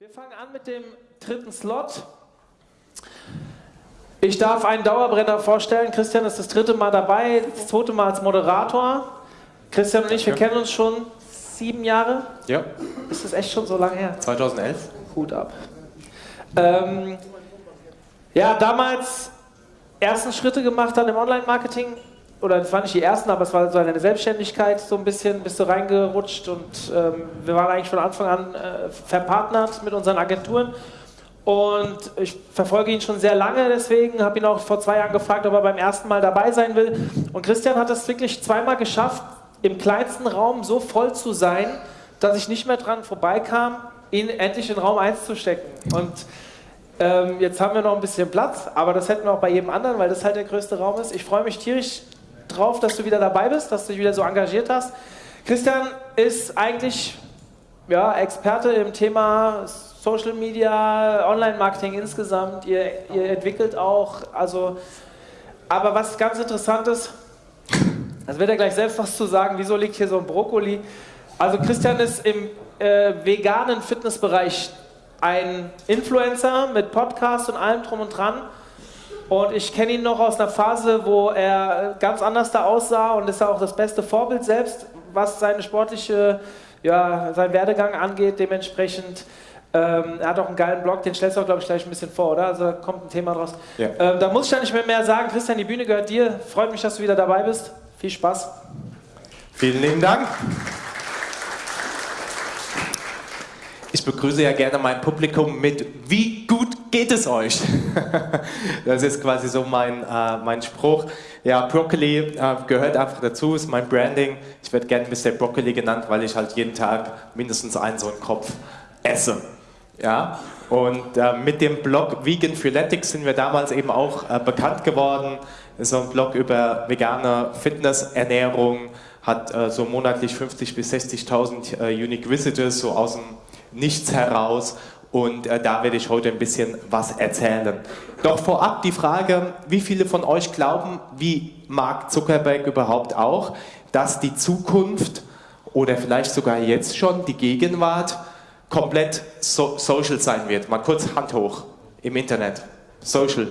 Wir fangen an mit dem dritten Slot. Ich darf einen Dauerbrenner vorstellen. Christian ist das dritte Mal dabei, das zweite Mal als Moderator. Christian und ich, wir kennen uns schon sieben Jahre. Ja. Ist das echt schon so lange her? 2011. Hut ab. Ähm, ja, damals ersten Schritte gemacht dann im Online-Marketing. Oder das waren nicht die ersten, aber es war so eine Selbstständigkeit, so ein bisschen bist du reingerutscht und ähm, wir waren eigentlich von Anfang an äh, verpartnert mit unseren Agenturen. Und ich verfolge ihn schon sehr lange, deswegen habe ihn auch vor zwei Jahren gefragt, ob er beim ersten Mal dabei sein will. Und Christian hat es wirklich zweimal geschafft, im kleinsten Raum so voll zu sein, dass ich nicht mehr dran vorbeikam, ihn endlich in Raum 1 zu stecken. Und ähm, jetzt haben wir noch ein bisschen Platz, aber das hätten wir auch bei jedem anderen, weil das halt der größte Raum ist. Ich freue mich tierisch drauf, dass du wieder dabei bist, dass du dich wieder so engagiert hast. Christian ist eigentlich ja, Experte im Thema Social Media, Online-Marketing insgesamt. Ihr, ihr entwickelt auch, also, aber was ganz interessant ist, das wird er gleich selbst was zu sagen, wieso liegt hier so ein Brokkoli? Also Christian ist im äh, veganen Fitnessbereich ein Influencer mit Podcast und allem drum und dran. Und ich kenne ihn noch aus einer Phase, wo er ganz anders da aussah und ist auch das beste Vorbild selbst, was seine sportliche, ja, seinen Werdegang angeht. Dementsprechend, ähm, er hat auch einen geilen Blog, den stellst du auch, glaube ich, gleich ein bisschen vor, oder? Also da kommt ein Thema draus. Ja. Ähm, da muss ich ja nicht mehr, mehr sagen. Christian, die Bühne gehört dir. Freut mich, dass du wieder dabei bist. Viel Spaß. Vielen lieben Dank. Ich begrüße ja gerne mein Publikum mit Wie geht es euch? das ist quasi so mein, äh, mein Spruch. Ja, Broccoli äh, gehört einfach dazu, ist mein Branding. Ich werde gerne Mr. Broccoli genannt, weil ich halt jeden Tag mindestens einen so einen Kopf esse. Ja, und äh, mit dem Blog Vegan Freeletics sind wir damals eben auch äh, bekannt geworden. So ein Blog über vegane Fitnessernährung, hat äh, so monatlich 50.000 bis 60.000 äh, Unique Visitors, so aus dem nichts heraus und äh, da werde ich heute ein bisschen was erzählen. Doch vorab die Frage, wie viele von euch glauben, wie Mark Zuckerberg überhaupt auch, dass die Zukunft oder vielleicht sogar jetzt schon die Gegenwart komplett so social sein wird? Mal kurz Hand hoch im Internet. Social.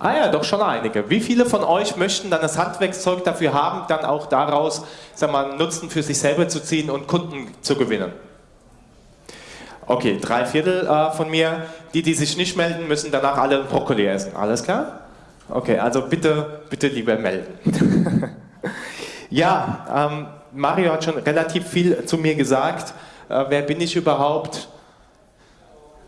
Ah ja, doch schon einige. Wie viele von euch möchten dann das Handwerkszeug dafür haben, dann auch daraus sag mal, Nutzen für sich selber zu ziehen und Kunden zu gewinnen? Okay, drei Viertel äh, von mir. Die, die sich nicht melden, müssen danach alle Brokkoli essen. Alles klar? Okay, also bitte, bitte lieber melden. ja, ähm, Mario hat schon relativ viel zu mir gesagt. Äh, wer bin ich überhaupt?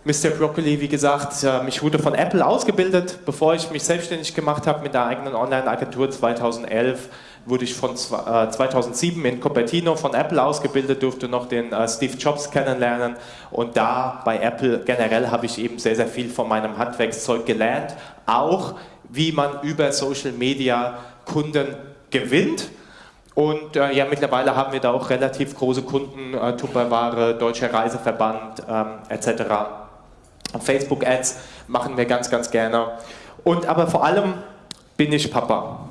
Mr. Broccoli, wie gesagt, ich wurde von Apple ausgebildet, bevor ich mich selbstständig gemacht habe mit der eigenen Online-Agentur 2011 wurde ich von 2007 äh, in Cupertino von Apple ausgebildet, durfte noch den äh, Steve Jobs kennenlernen und da bei Apple generell habe ich eben sehr, sehr viel von meinem Handwerkszeug gelernt, auch wie man über Social Media Kunden gewinnt. Und äh, ja, mittlerweile haben wir da auch relativ große Kunden, äh, Tupperware, Deutscher Reiseverband ähm, etc. Facebook-Ads machen wir ganz, ganz gerne. Und aber vor allem bin ich Papa.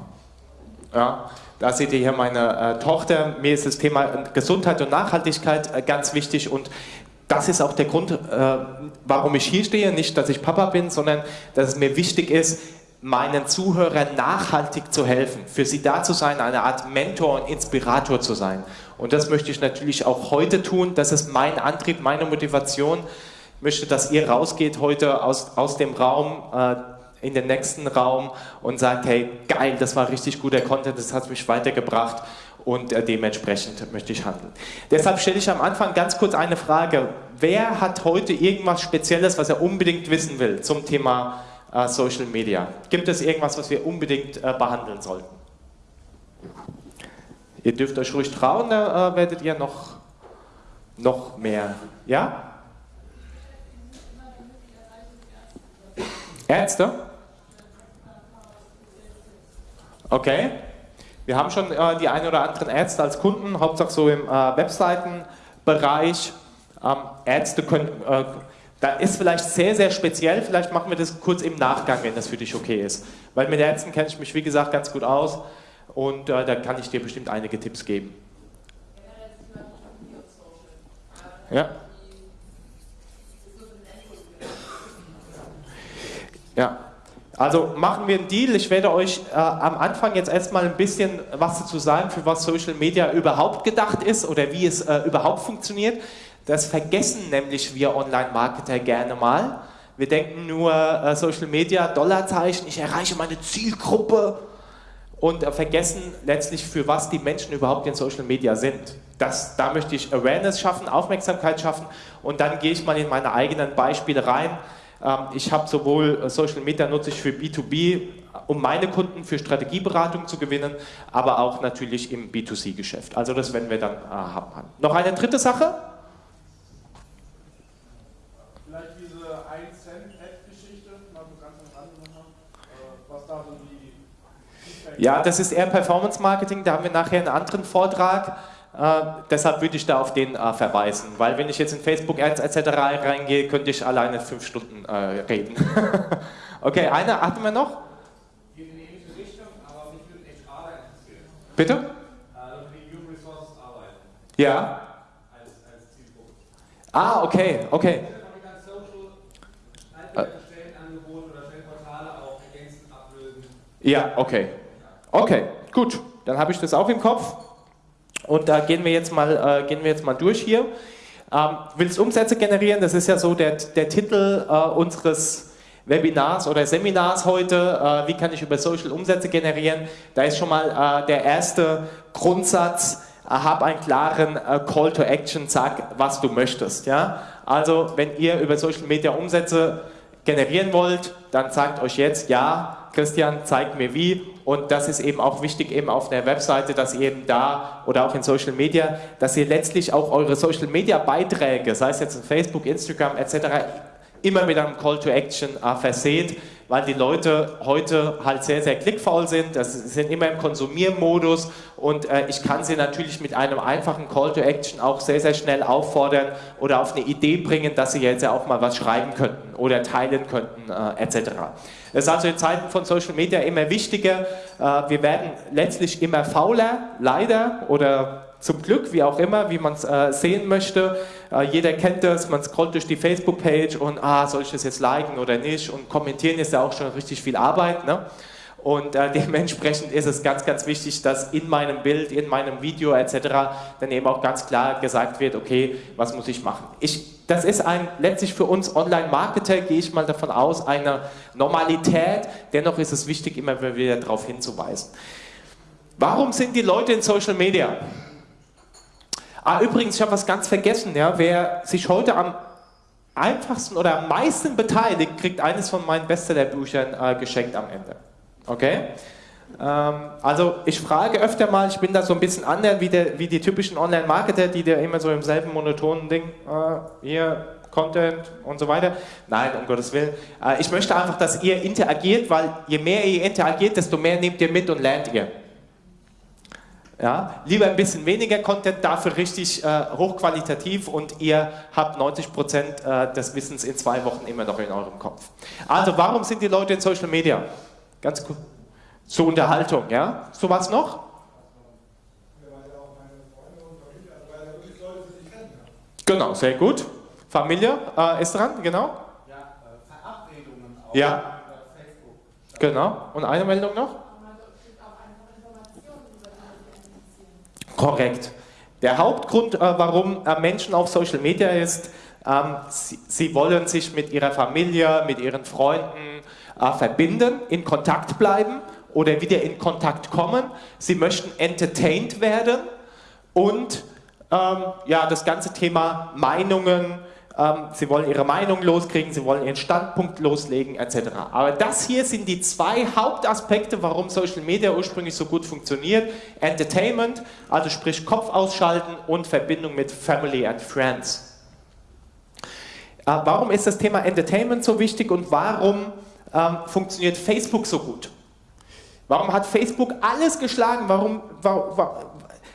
Ja, da seht ihr hier meine äh, Tochter. Mir ist das Thema Gesundheit und Nachhaltigkeit äh, ganz wichtig und das ist auch der Grund, äh, warum ich hier stehe. Nicht, dass ich Papa bin, sondern dass es mir wichtig ist, meinen Zuhörern nachhaltig zu helfen, für sie da zu sein, eine Art Mentor und Inspirator zu sein. Und das möchte ich natürlich auch heute tun. Das ist mein Antrieb, meine Motivation möchte, dass ihr rausgeht heute aus, aus dem Raum, äh, in den nächsten Raum und sagt, hey, geil, das war richtig guter Content, das hat mich weitergebracht und äh, dementsprechend möchte ich handeln. Deshalb stelle ich am Anfang ganz kurz eine Frage. Wer hat heute irgendwas Spezielles, was er unbedingt wissen will zum Thema äh, Social Media? Gibt es irgendwas, was wir unbedingt äh, behandeln sollten? Ihr dürft euch ruhig trauen, da äh, werdet ihr noch, noch mehr. Ja? Ärzte? Okay. Wir haben schon äh, die ein oder anderen Ärzte als Kunden, hauptsächlich so im äh, Webseitenbereich. Ähm, Ärzte können, äh, da ist vielleicht sehr, sehr speziell, vielleicht machen wir das kurz im Nachgang, wenn das für dich okay ist. Weil mit Ärzten kenne ich mich, wie gesagt, ganz gut aus und äh, da kann ich dir bestimmt einige Tipps geben. Ja. Ja. Also machen wir einen Deal. Ich werde euch äh, am Anfang jetzt erstmal ein bisschen was dazu sagen, für was Social Media überhaupt gedacht ist oder wie es äh, überhaupt funktioniert. Das vergessen nämlich wir Online-Marketer gerne mal. Wir denken nur äh, Social Media, Dollarzeichen, ich erreiche meine Zielgruppe und äh, vergessen letztlich, für was die Menschen überhaupt in Social Media sind. Das, da möchte ich Awareness schaffen, Aufmerksamkeit schaffen und dann gehe ich mal in meine eigenen Beispiele rein. Ähm, ich habe sowohl äh, Social Media nutze ich für B2B, um meine Kunden für Strategieberatung zu gewinnen, aber auch natürlich im B2C-Geschäft. Also das werden wir dann äh, haben. Noch eine dritte Sache? Vielleicht diese 1 Cent Ad-Geschichte, mal so ganz am Rande noch, äh, was da so die Ja, das ist eher Performance Marketing, da haben wir nachher einen anderen Vortrag. Äh, deshalb würde ich da auf den äh, verweisen, weil wenn ich jetzt in Facebook Ads etc. reingehe, könnte ich alleine fünf Stunden äh, reden. okay, eine hatten wir noch? Geht in ähnliche Richtung, aber mich würde HR interessieren. Bitte? Ja. Ah, okay, okay. Ja, okay. Okay, gut. Dann habe ich das auch im Kopf. Und da gehen wir jetzt mal, äh, gehen wir jetzt mal durch hier. Ähm, willst Umsätze generieren? Das ist ja so der, der Titel äh, unseres Webinars oder Seminars heute. Äh, wie kann ich über Social Umsätze generieren? Da ist schon mal äh, der erste Grundsatz. Äh, hab einen klaren äh, Call to Action, sag, was du möchtest. Ja? Also, wenn ihr über Social Media Umsätze generieren wollt, dann sagt euch jetzt, ja, Christian, zeig mir wie. Und das ist eben auch wichtig eben auf der Webseite, dass ihr eben da oder auch in Social Media, dass ihr letztlich auch eure Social Media Beiträge, sei es jetzt in Facebook, Instagram etc., immer mit einem Call to Action äh, verseht, weil die Leute heute halt sehr, sehr klickfaul sind, das sind immer im Konsumiermodus und äh, ich kann sie natürlich mit einem einfachen Call to Action auch sehr, sehr schnell auffordern oder auf eine Idee bringen, dass sie jetzt ja auch mal was schreiben könnten oder teilen könnten äh, etc. Das ist also in Zeiten von Social Media immer wichtiger. Äh, wir werden letztlich immer fauler, leider oder zum Glück, wie auch immer, wie man es äh, sehen möchte. Äh, jeder kennt das, man scrollt durch die Facebook-Page und ah, soll ich das jetzt liken oder nicht? Und kommentieren ist ja auch schon richtig viel Arbeit. Ne? Und äh, dementsprechend ist es ganz, ganz wichtig, dass in meinem Bild, in meinem Video etc. dann eben auch ganz klar gesagt wird, okay, was muss ich machen? Ich, das ist ein, letztlich für uns Online-Marketer, gehe ich mal davon aus, eine Normalität. Dennoch ist es wichtig, immer wieder darauf hinzuweisen. Warum sind die Leute in Social Media? Ah, übrigens, ich habe was ganz vergessen. Ja? Wer sich heute am einfachsten oder am meisten beteiligt, kriegt eines von meinen Bestsellerbüchern äh, geschenkt am Ende. Okay? Ähm, also ich frage öfter mal, ich bin da so ein bisschen anders wie, wie die typischen Online-Marketer, die da immer so im selben monotonen Ding, äh, hier Content und so weiter. Nein, um Gottes Willen. Äh, ich möchte einfach, dass ihr interagiert, weil je mehr ihr interagiert, desto mehr nehmt ihr mit und lernt ihr. Ja, lieber ein bisschen weniger Content, dafür richtig äh, hochqualitativ und ihr habt 90% äh, des Wissens in zwei Wochen immer noch in eurem Kopf. Also warum sind die Leute in Social Media? Ganz gut. Zur Unterhaltung, ja? So was noch? Genau, sehr gut. Familie äh, ist dran, genau. Ja, äh, Verabredungen auf Ja. Facebook. Genau. Und eine Meldung noch? Korrekt. Der Hauptgrund, äh, warum äh, Menschen auf Social Media ist, ähm, sie, sie wollen sich mit ihrer Familie, mit ihren Freunden äh, verbinden, in Kontakt bleiben oder wieder in Kontakt kommen. Sie möchten entertained werden und ähm, ja, das ganze Thema Meinungen, ähm, sie wollen ihre Meinung loskriegen, sie wollen ihren Standpunkt loslegen etc. Aber das hier sind die zwei Hauptaspekte, warum Social Media ursprünglich so gut funktioniert. Entertainment, also sprich Kopf ausschalten und Verbindung mit Family and Friends. Äh, warum ist das Thema Entertainment so wichtig und warum ähm, funktioniert Facebook so gut? Warum hat Facebook alles geschlagen? Warum, warum,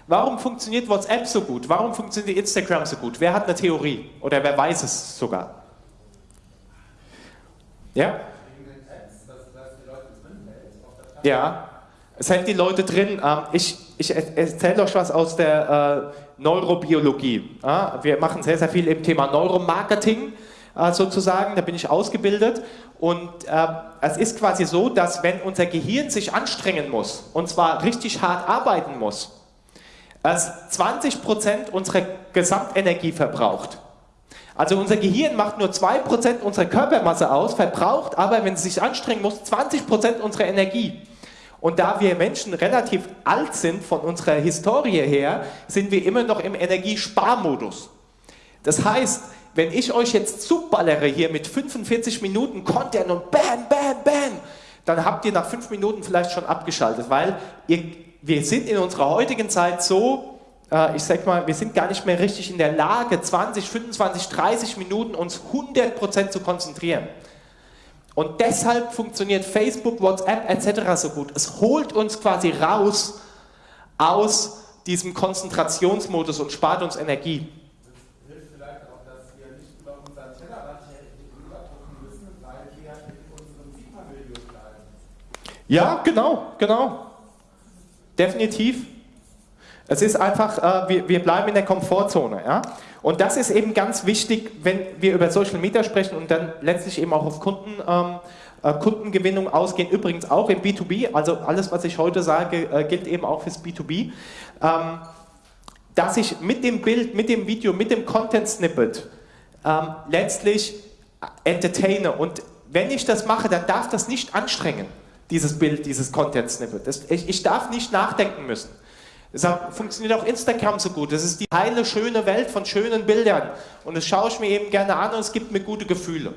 warum funktioniert WhatsApp so gut? Warum funktioniert Instagram so gut? Wer hat eine Theorie? Oder wer weiß es sogar? Ja? Ja, es hält die Leute drin. Ähm, Ich, ich erzähle euch was aus der äh, Neurobiologie. Ja, Wir machen sehr, sehr viel im Thema Neuromarketing. Äh, sozusagen, da bin ich ausgebildet. Und äh, es ist quasi so, dass wenn unser Gehirn sich anstrengen muss, und zwar richtig hart arbeiten muss, es 20% unserer Gesamtenergie verbraucht. Also unser Gehirn macht nur 2% unserer Körpermasse aus, verbraucht aber, wenn es sich anstrengen muss, 20% unserer Energie. Und da wir Menschen relativ alt sind von unserer Historie her, sind wir immer noch im Energiesparmodus. Das heißt, wenn ich euch jetzt zuballere hier mit 45 Minuten Content und bam, bam, bam, dann habt ihr nach 5 Minuten vielleicht schon abgeschaltet, weil ihr, wir sind in unserer heutigen Zeit so äh, ich sag mal, wir sind gar nicht mehr richtig in der Lage, 20, 25, 30 Minuten uns 100% zu konzentrieren. Und deshalb funktioniert Facebook, WhatsApp etc. so gut. Es holt uns quasi raus aus diesem Konzentrationsmodus und spart uns Energie. Ja, genau, genau. Definitiv. Es ist einfach, äh, wir, wir bleiben in der Komfortzone. Ja? Und das ist eben ganz wichtig, wenn wir über Social Media sprechen und dann letztlich eben auch auf Kunden, ähm, äh, Kundengewinnung ausgehen. Übrigens auch im B2B, also alles, was ich heute sage, äh, gilt eben auch fürs B2B. Ähm, dass ich mit dem Bild, mit dem Video, mit dem Content-Snippet ähm, letztlich entertaine. Und wenn ich das mache, dann darf das nicht anstrengen, dieses Bild, dieses Content-Snippet. Ich, ich darf nicht nachdenken müssen. Deshalb funktioniert auch Instagram so gut. Das ist die heile, schöne Welt von schönen Bildern. Und das schaue ich mir eben gerne an und es gibt mir gute Gefühle.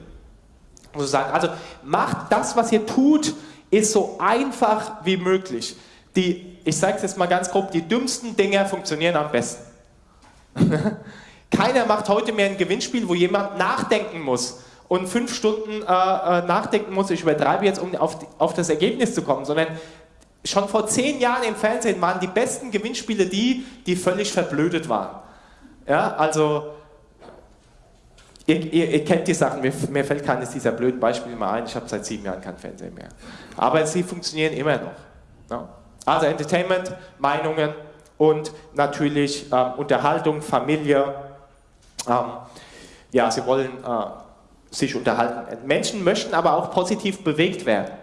Also macht das, was ihr tut, ist so einfach wie möglich. Die, ich sage es jetzt mal ganz grob, die dümmsten Dinge funktionieren am besten. Keiner macht heute mehr ein Gewinnspiel, wo jemand nachdenken muss und fünf Stunden äh, äh nachdenken muss, ich übertreibe jetzt, um auf, auf das Ergebnis zu kommen, sondern schon vor zehn Jahren im Fernsehen waren die besten Gewinnspiele die, die völlig verblödet waren. Ja, also ihr, ihr, ihr kennt die Sachen, mir, mir, fällt keines dieser blöden Beispiele mehr ein, ich habe seit sieben Jahren kein Fernsehen mehr. Aber sie funktionieren immer noch. Ja. Also Entertainment, Meinungen und natürlich ähm, Unterhaltung, Familie. Ähm, ja, sie wollen äh, sich unterhalten. Menschen möchten aber auch positiv bewegt werden.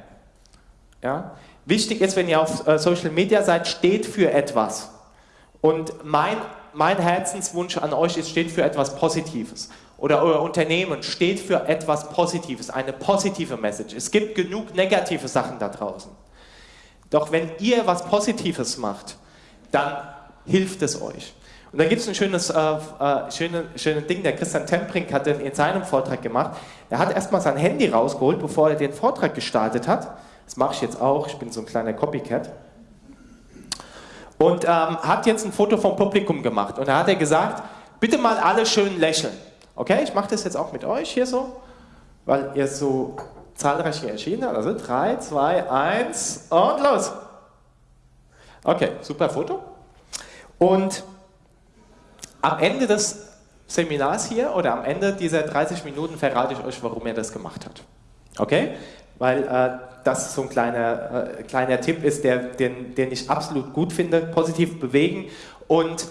Ja? Wichtig ist, wenn ihr auf äh, Social Media seid, steht für etwas. Und mein, mein Herzenswunsch an euch ist, steht für etwas Positives. Oder euer Unternehmen steht für etwas Positives, eine positive Message. Es gibt genug negative Sachen da draußen. Doch wenn ihr was Positives macht, dann hilft es euch. Und da gibt es ein schönes, äh, äh, schöne, schönes Ding, der Christian Temprink hat in seinem Vortrag gemacht. Er hat erstmal sein Handy rausgeholt, bevor er den Vortrag gestartet hat das mache ich jetzt auch, ich bin so ein kleiner Copycat. Und ähm, hat jetzt ein Foto vom Publikum gemacht. Und da hat er gesagt, bitte mal alle schön lächeln. Okay, ich mache das jetzt auch mit euch hier so, weil ihr so zahlreich hier erschienen habt. Also 3, 2, 1 und los. Okay, super Foto. Und am Ende des Seminars hier oder am Ende dieser 30 Minuten verrate ich euch, warum er das gemacht hat. Okay? Weil äh, das so ein kleiner, äh, kleiner Tipp ist, der, den, den ich absolut gut finde. Positiv bewegen und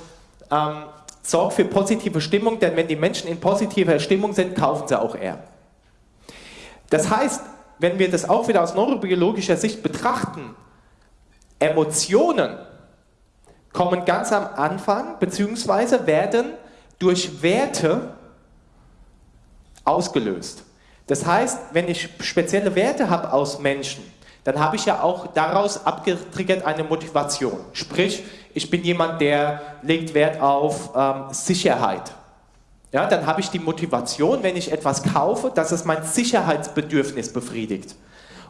ähm, sorgt für positive Stimmung, denn wenn die Menschen in positiver Stimmung sind, kaufen sie auch eher. Das heißt, wenn wir das auch wieder aus neurobiologischer Sicht betrachten, Emotionen kommen ganz am Anfang, beziehungsweise werden durch Werte ausgelöst. Das heißt, wenn ich spezielle Werte habe aus Menschen, dann habe ich ja auch daraus abgetriggert eine Motivation. Sprich, ich bin jemand, der legt Wert auf ähm, Sicherheit. Ja, dann habe ich die Motivation, wenn ich etwas kaufe, dass es mein Sicherheitsbedürfnis befriedigt.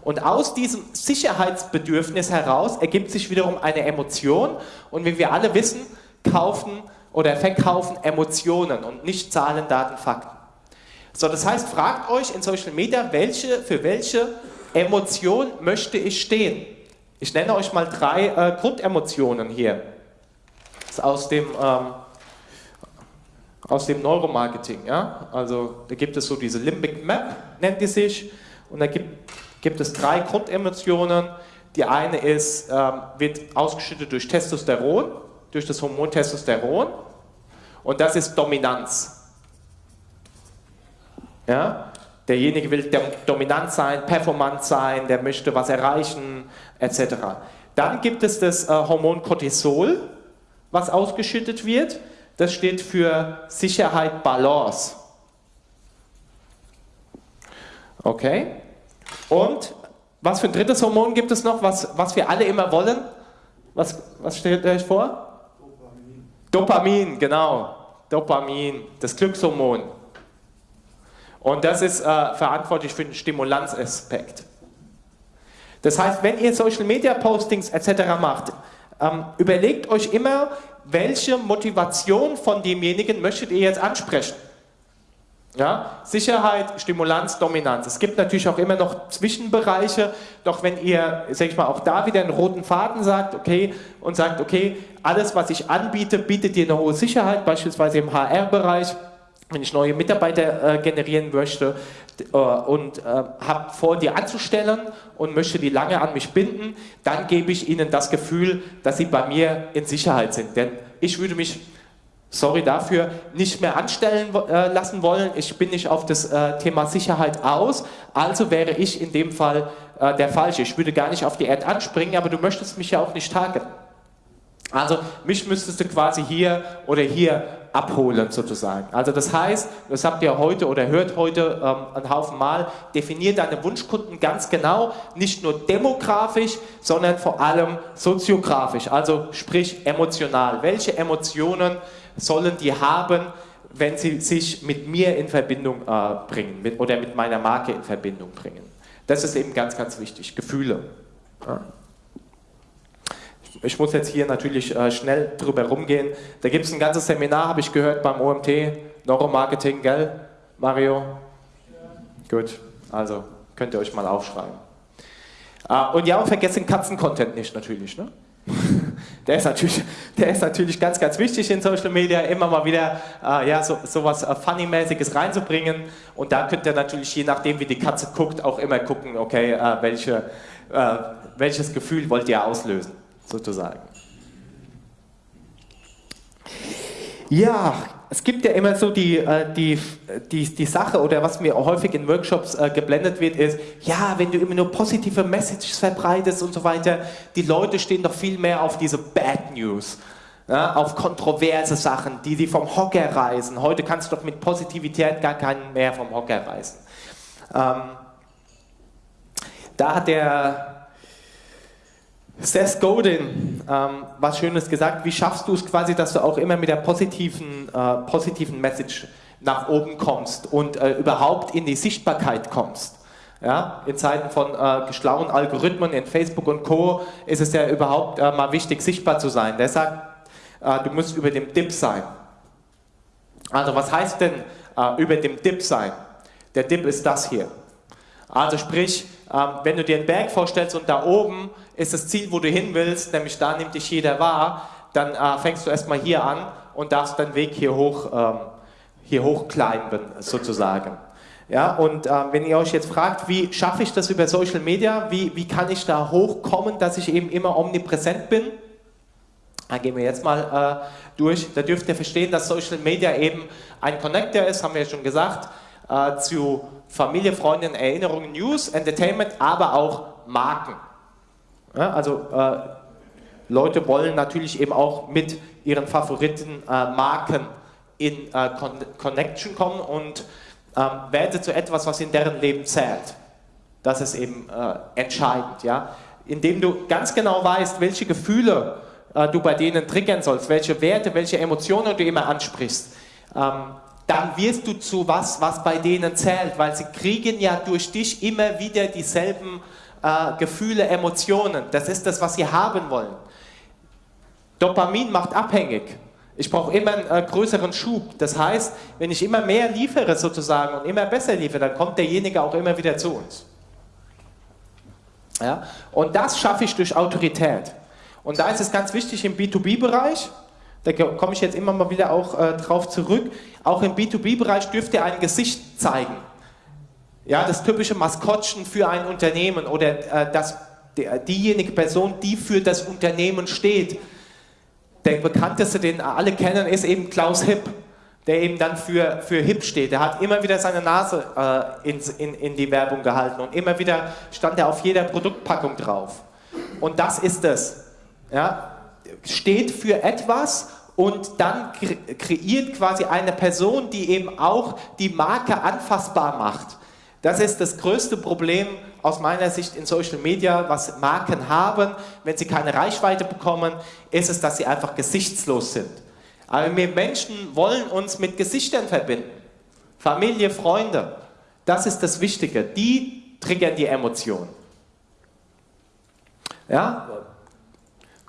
Und aus diesem Sicherheitsbedürfnis heraus ergibt sich wiederum eine Emotion. Und wie wir alle wissen, kaufen oder verkaufen Emotionen und nicht Zahlen, Daten, Fakten. So, das heißt, fragt euch in Social Media, welche, für welche Emotion möchte ich stehen? Ich nenne euch mal drei äh, Grundemotionen hier. Das ist aus dem, ähm, aus dem Neuromarketing. Ja? Also da gibt es so diese Limbic Map, nennt die sich. Und da gibt, gibt es drei Grundemotionen. Die eine ist, ähm, wird ausgeschüttet durch Testosteron, durch das Hormon Testosteron. Und das ist Dominanz. Ja? Derjenige will dominant sein, performant sein, der möchte was erreichen, etc. Dann gibt es das äh, Hormon Cortisol, was ausgeschüttet wird. Das steht für Sicherheit, Balance. Okay? Und was für ein drittes Hormon gibt es noch, was, was wir alle immer wollen? Was, was stellt euch vor? Dopamin. Dopamin, genau. Dopamin, das Glückshormon. Und das ist äh, verantwortlich für den Stimulanzaspekt. Das heißt, wenn ihr Social Media Postings etc. macht, ähm, überlegt euch immer, welche Motivation von demjenigen möchtet ihr jetzt ansprechen. Ja? Sicherheit, Stimulanz, Dominanz. Es gibt natürlich auch immer noch Zwischenbereiche, doch wenn ihr, sag ich mal, auch da wieder einen roten Faden sagt, okay, und sagt, okay, alles, was ich anbiete, bietet dir eine hohe Sicherheit, beispielsweise im HR-Bereich, wenn ich neue Mitarbeiter äh, generieren möchte äh, und äh, habe vor, die anzustellen und möchte die lange an mich binden, dann gebe ich ihnen das Gefühl, dass sie bei mir in Sicherheit sind. Denn ich würde mich, sorry dafür, nicht mehr anstellen äh, lassen wollen. Ich bin nicht auf das äh, Thema Sicherheit aus, also wäre ich in dem Fall äh, der Falsche. Ich würde gar nicht auf die Erde anspringen, aber du möchtest mich ja auch nicht targeten. Also mich müsstest du quasi hier oder hier abholen sozusagen. Also das heißt, das habt ihr heute oder hört heute ähm, einen Haufen Mal, definiert deine Wunschkunden ganz genau, nicht nur demografisch, sondern vor allem soziografisch, also sprich emotional. Welche Emotionen sollen die haben, wenn sie sich mit mir in Verbindung äh, bringen mit, oder mit meiner Marke in Verbindung bringen? Das ist eben ganz, ganz wichtig, Gefühle. Ja ich muss jetzt hier natürlich äh, schnell drüber rumgehen. Da gibt es ein ganzes Seminar, habe ich gehört, beim OMT, Neuromarketing, gell, Mario? Ja. Gut, also könnt ihr euch mal aufschreiben. Äh, und ja, und vergessen Katzen-Content nicht natürlich. Ne? Der ist, natürlich, der ist natürlich ganz, ganz wichtig in Social Media, immer mal wieder äh, ja, so, so was äh, Funny-mäßiges reinzubringen. Und da könnt ihr natürlich, je nachdem wie die Katze guckt, auch immer gucken, okay, äh, welche, äh, welches Gefühl wollt ihr auslösen sozusagen. Ja, es gibt ja immer so die, äh, die, die, die Sache oder was mir häufig in Workshops äh, geblendet wird, ist, ja, wenn du immer nur positive Messages verbreitest und so weiter, die Leute stehen doch viel mehr auf diese Bad News, ja, auf kontroverse Sachen, die sie vom Hocker reißen. Heute kannst du doch mit Positivität gar keinen mehr vom Hocker reißen. Ähm, da hat der Seth Godin, ähm, was Schönes gesagt, wie schaffst du es quasi, dass du auch immer mit der positiven, äh, positiven Message nach oben kommst und äh, überhaupt in die Sichtbarkeit kommst. Ja, in Zeiten von äh, schlauen Algorithmen in Facebook und Co. ist es ja überhaupt äh, mal wichtig, sichtbar zu sein. Der sagt, äh, du musst über dem Dip sein. Also was heißt denn äh, über dem Dip sein? Der Dip ist das hier. Also sprich, ähm, wenn du dir einen Berg vorstellst und da oben ist das Ziel, wo du hin willst, nämlich da nimmt dich jeder wahr, dann äh, fängst du erstmal hier an und darfst deinen Weg hier hoch, ähm, hier hochclimben, sozusagen. Ja, und äh, wenn ihr euch jetzt fragt, wie schaffe ich das über Social Media, wie, wie kann ich da hochkommen, dass ich eben immer omnipräsent bin, dann gehen wir jetzt mal äh, durch. Da dürft ihr verstehen, dass Social Media eben ein Connector ist, haben wir ja schon gesagt, äh, zu Familie, Freunden, Erinnerungen, News, Entertainment, aber auch Marken. Ja, also äh, Leute wollen natürlich eben auch mit ihren Favoriten äh, Marken in äh, Con Connection kommen und ähm, werde zu etwas, was in deren Leben zählt. Das ist eben äh, entscheidend. Ja? Indem du ganz genau weißt, welche Gefühle äh, du bei denen triggern sollst, welche Werte, welche Emotionen du immer ansprichst, ähm, dann wirst du zu was, was bei denen zählt, weil sie kriegen ja durch dich immer wieder dieselben äh, Gefühle, Emotionen. Das ist das, was sie haben wollen. Dopamin macht abhängig. Ich brauche immer einen äh, größeren Schub. Das heißt, wenn ich immer mehr liefere sozusagen und immer besser liefere, dann kommt derjenige auch immer wieder zu uns. Ja? Und das schaffe ich durch Autorität. Und da ist es ganz wichtig im B2B-Bereich, da komme ich jetzt immer mal wieder auch äh, drauf zurück, auch im B2B-Bereich dürft ihr ein Gesicht zeigen. Ja, das typische Maskottchen für ein Unternehmen oder äh, das, der, diejenige Person, die für das Unternehmen steht. Der bekannteste, den alle kennen, ist eben Klaus Hipp. der eben dann für, für hip steht. Der hat immer wieder seine Nase äh, in, in, in die Werbung gehalten und immer wieder stand er auf jeder Produktpackung drauf. Und das ist es. Ja? Steht für etwas und dann kreiert quasi eine Person, die eben auch die Marke anfassbar macht. Das ist das größte Problem aus meiner Sicht in Social Media, was Marken haben, wenn sie keine Reichweite bekommen, ist es, dass sie einfach gesichtslos sind. Aber wir Menschen wollen uns mit Gesichtern verbinden. Familie, Freunde. Das ist das Wichtige. Die triggern die Emotionen. Ja?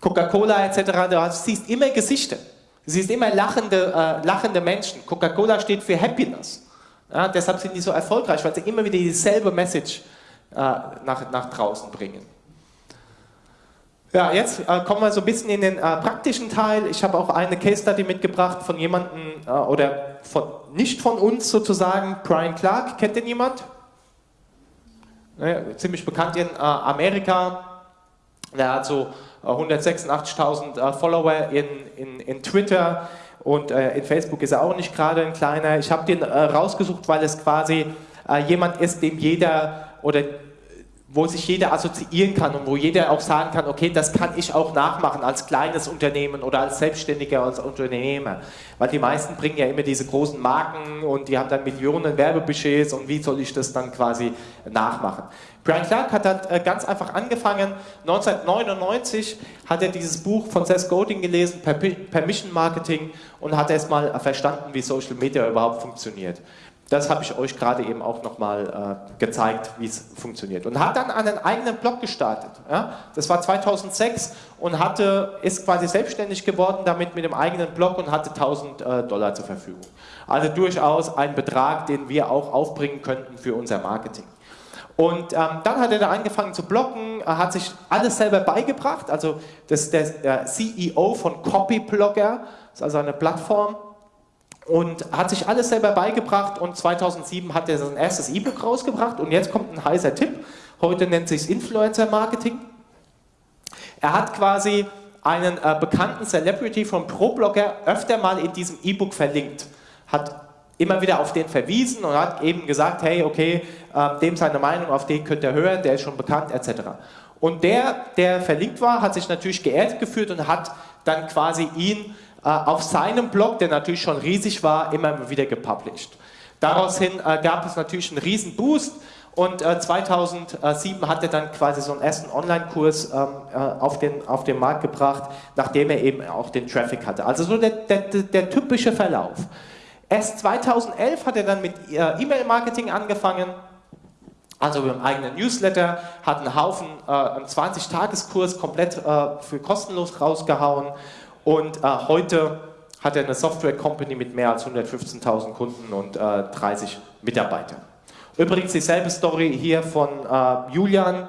Coca-Cola etc. Du siehst immer Gesichter. Du siehst immer lachende, äh, lachende Menschen. Coca-Cola steht für Happiness. Ja, deshalb sind die so erfolgreich, weil sie immer wieder dieselbe Message äh, nach, nach draußen bringen. Ja, jetzt äh, kommen wir so ein bisschen in den äh, praktischen Teil. Ich habe auch eine Case Study mitgebracht von jemandem, äh, oder von, nicht von uns sozusagen, Brian Clark. Kennt den jemand? Naja, ziemlich bekannt in äh, Amerika. Der hat so 186.000 äh, Follower in, in, in Twitter und äh, in Facebook ist er auch nicht gerade ein kleiner. Ich habe den rausgesucht, weil es quasi jemand ist, dem jeder oder wo sich jeder assoziieren kann und wo jeder auch sagen kann, okay, das kann ich auch nachmachen als kleines Unternehmen oder als Selbstständiger, als Unternehmer. Weil die meisten bringen ja immer diese großen Marken und die haben dann Millionen Werbebudgets und wie soll ich das dann quasi nachmachen? Brian Clark hat dann äh, ganz einfach angefangen, 1999 hat er dieses Buch von Seth Godin gelesen, Permission Marketing und hat erstmal verstanden, wie Social Media überhaupt funktioniert. Das habe ich euch gerade eben auch nochmal äh, gezeigt, wie es funktioniert. Und hat dann einen eigenen Blog gestartet. Ja? Das war 2006 und hatte, ist quasi selbstständig geworden damit mit dem eigenen Blog und hatte 1000 äh, Dollar zur Verfügung. Also durchaus ein Betrag, den wir auch aufbringen könnten für unser Marketing. Und ähm, dann hat er da angefangen zu bloggen, hat sich alles selber beigebracht. Also das der, der CEO von Copyblogger, ist also eine Plattform, und hat sich alles selber beigebracht und 2007 hat er sein erstes E-Book rausgebracht und jetzt kommt ein heißer Tipp, heute nennt sich Influencer Marketing. Er hat quasi einen äh, bekannten Celebrity vom ProBlogger öfter mal in diesem E-Book verlinkt, hat immer wieder auf den verwiesen und hat eben gesagt, hey, okay, äh, dem seine Meinung, auf den könnt ihr hören, der ist schon bekannt, etc. Und der, der verlinkt war, hat sich natürlich geehrt gefühlt und hat dann quasi ihn äh, auf seinem Blog, der natürlich schon riesig war, immer wieder gepublished. Daraushin äh, gab es natürlich einen riesen Boost und 2007 äh, hat er dann quasi so einen ersten Online-Kurs ähm, auf, den, auf den Markt gebracht, nachdem er eben auch den Traffic hatte. Also so der, der, der typische Verlauf. Erst 2011 hat er dann mit E-Mail-Marketing angefangen, also mit einem eigenen Newsletter, hat einen Haufen, äh, einen 20-Tageskurs komplett äh, für kostenlos rausgehauen. Und äh, heute hat er eine Software-Company mit mehr als 115.000 Kunden und äh, 30 Mitarbeitern. Übrigens dieselbe Story hier von äh, Julian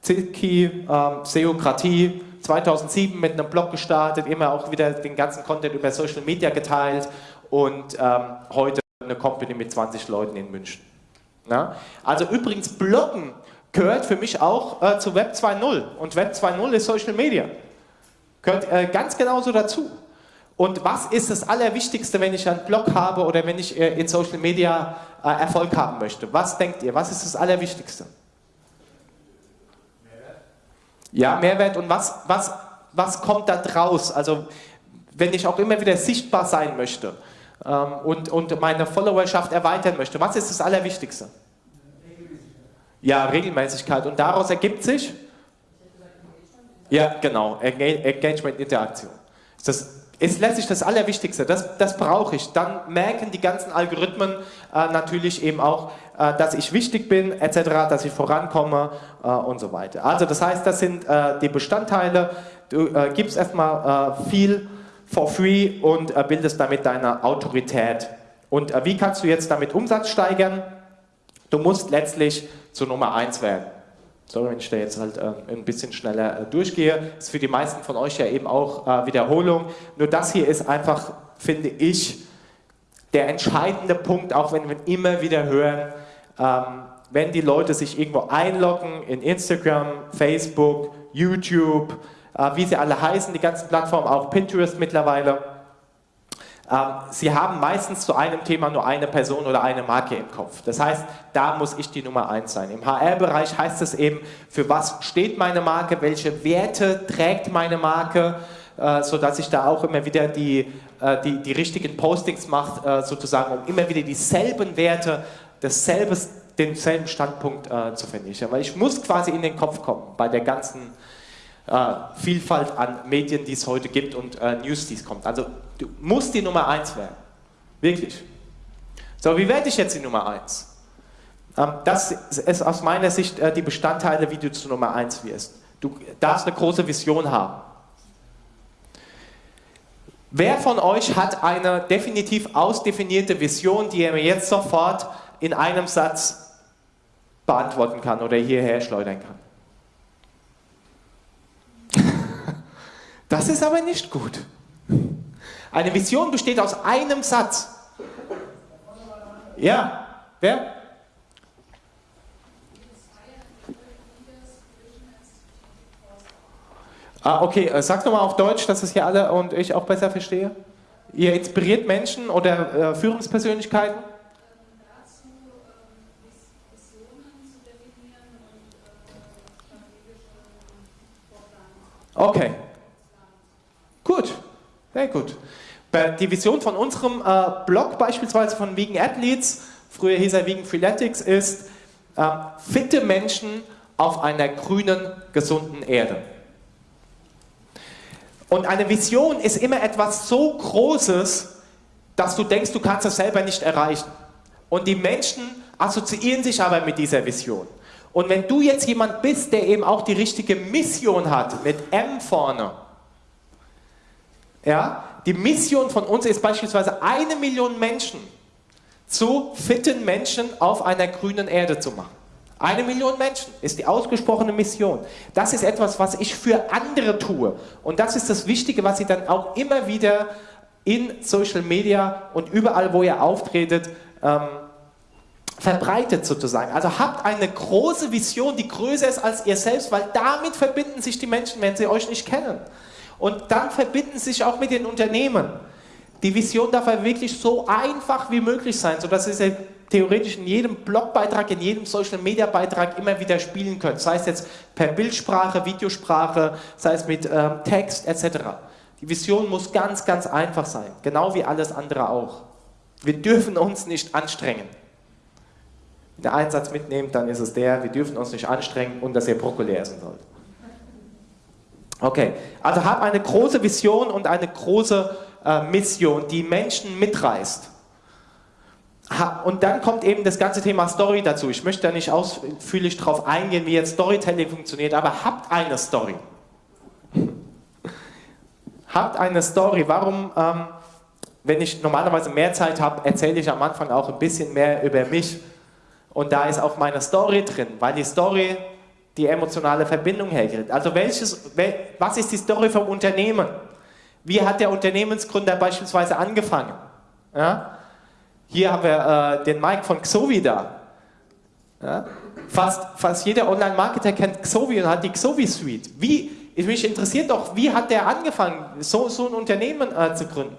Zilki, ähm, Seokratie, 2007 mit einem Blog gestartet, immer auch wieder den ganzen Content über Social Media geteilt und ähm, heute eine Company mit 20 Leuten in München. Na? Also übrigens, Bloggen gehört für mich auch äh, zu Web 2.0 und Web 2.0 ist Social Media. Gehört äh, ganz genauso dazu. Und was ist das Allerwichtigste, wenn ich einen Blog habe oder wenn ich äh, in Social Media äh, Erfolg haben möchte? Was denkt ihr? Was ist das Allerwichtigste? Mehrwert. Ja, Mehrwert. Und was, was, was kommt da draus? Also, wenn ich auch immer wieder sichtbar sein möchte ähm, und, und meine Followerschaft erweitern möchte, was ist das Allerwichtigste? Ja, Regelmäßigkeit. Und daraus ergibt sich? Ja, genau. Engagement, Interaktion. Das ist letztlich das Allerwichtigste. Das, das brauche ich. Dann merken die ganzen Algorithmen äh, natürlich eben auch, äh, dass ich wichtig bin, etc., dass ich vorankomme äh, und so weiter. Also das heißt, das sind äh, die Bestandteile. Du äh, gibst erstmal äh, viel for free und bildest damit deine Autorität. Und wie kannst du jetzt damit Umsatz steigern? Du musst letztlich zur Nummer 1 werden. Sorry, wenn ich da jetzt halt äh, ein bisschen schneller äh, durchgehe. Ist für die meisten von euch ja eben auch äh, Wiederholung. Nur das hier ist einfach, finde ich, der entscheidende Punkt, auch wenn wir immer wieder hören, ähm, wenn die Leute sich irgendwo einloggen in Instagram, Facebook, YouTube, äh, wie sie alle heißen, die ganzen Plattformen, auch Pinterest mittlerweile, ähm, sie haben meistens zu einem Thema nur eine Person oder eine Marke im Kopf. Das heißt, da muss ich die Nummer eins sein. Im HR-Bereich heißt es eben, für was steht meine Marke, welche Werte trägt meine Marke, äh, sodass ich da auch immer wieder die, äh, die, die richtigen Postings mache, äh, sozusagen, um immer wieder dieselben Werte, dasselbe, denselben Standpunkt zu vernichten. Weil ich muss quasi in den Kopf kommen bei der ganzen äh, Vielfalt an Medien, die es heute gibt und äh, News, die es kommt. Also du musst die Nummer 1 werden. Wirklich. So, wie werde ich jetzt die Nummer 1? Ähm, das ist aus meiner Sicht äh, die Bestandteile, wie du zur Nummer 1 wirst. Du darfst eine große Vision haben. Wer von euch hat eine definitiv ausdefinierte Vision, die er mir jetzt sofort in einem Satz beantworten kann oder hierher schleudern kann? Das ist aber nicht gut. Eine Vision besteht aus einem Satz. Ja, wer? Ah, okay, äh, sag nochmal auf Deutsch, dass es hier alle und ich auch besser verstehe. Ihr inspiriert Menschen oder äh, Führungspersönlichkeiten? Okay. Gut, sehr gut. Die Vision von unserem äh, Blog beispielsweise von Vegan Athletes, früher hieß er Vegan Freeletics, ist äh, fitte Menschen auf einer grünen, gesunden Erde. Und eine Vision ist immer etwas so Großes, dass du denkst, du kannst es selber nicht erreichen. Und die Menschen assoziieren sich aber mit dieser Vision. Und wenn du jetzt jemand bist, der eben auch die richtige Mission hat, mit M vorne, ja, die Mission von uns ist beispielsweise eine Million Menschen zu fitten Menschen auf einer grünen Erde zu machen. Eine Million Menschen ist die ausgesprochene Mission. Das ist etwas, was ich für andere tue. Und das ist das Wichtige, was ich dann auch immer wieder in Social Media und überall, wo ihr auftretet, ähm, verbreitet sozusagen. Also habt eine große Vision, die größer ist als ihr selbst, weil damit verbinden sich die Menschen, wenn sie euch nicht kennen. Und dann verbinden sie sich auch mit den Unternehmen. Die Vision darf ja wirklich so einfach wie möglich sein, sodass Sie sie theoretisch in jedem Blogbeitrag, in jedem Social-Media-Beitrag immer wieder spielen können. Sei es jetzt per Bildsprache, Videosprache, sei es mit ähm, Text etc. Die Vision muss ganz, ganz einfach sein, genau wie alles andere auch. Wir dürfen uns nicht anstrengen. Wenn der Einsatz mitnehmt, dann ist es der, wir dürfen uns nicht anstrengen und dass ihr Brokkoli essen sollt. Okay, also hab eine große Vision und eine große äh, Mission, die Menschen mitreißt. Ha, und dann kommt eben das ganze Thema Story dazu. Ich möchte da nicht ausführlich darauf eingehen, wie jetzt Storytelling funktioniert, aber habt eine Story. habt eine Story. Warum, ähm, wenn ich normalerweise mehr Zeit habe, erzähle ich am Anfang auch ein bisschen mehr über mich. Und da ist auch meine Story drin, weil die Story die emotionale Verbindung herkriegt. Also welches, was ist die Story vom Unternehmen? Wie hat der Unternehmensgründer beispielsweise angefangen? Ja? Hier haben wir äh, den Mike von Xovi da. Ja? Fast, fast jeder Online-Marketer kennt Xovi und hat die Xovi-Suite. Mich interessiert doch, wie hat der angefangen, so, so ein Unternehmen äh, zu gründen?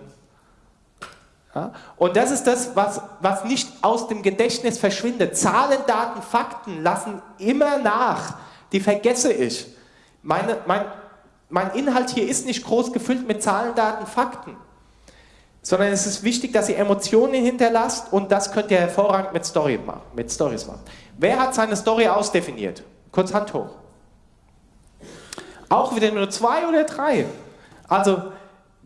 Ja? Und das ist das, was, was nicht aus dem Gedächtnis verschwindet. Zahlen, Daten, Fakten lassen immer nach. Die vergesse ich. Meine, mein, mein Inhalt hier ist nicht groß gefüllt mit Zahlen, Daten, Fakten. Sondern es ist wichtig, dass ihr Emotionen hinterlasst und das könnt ihr hervorragend mit, Story machen, mit Stories machen. Wer hat seine Story ausdefiniert? Kurz Hand hoch. Auch wieder nur zwei oder drei. Also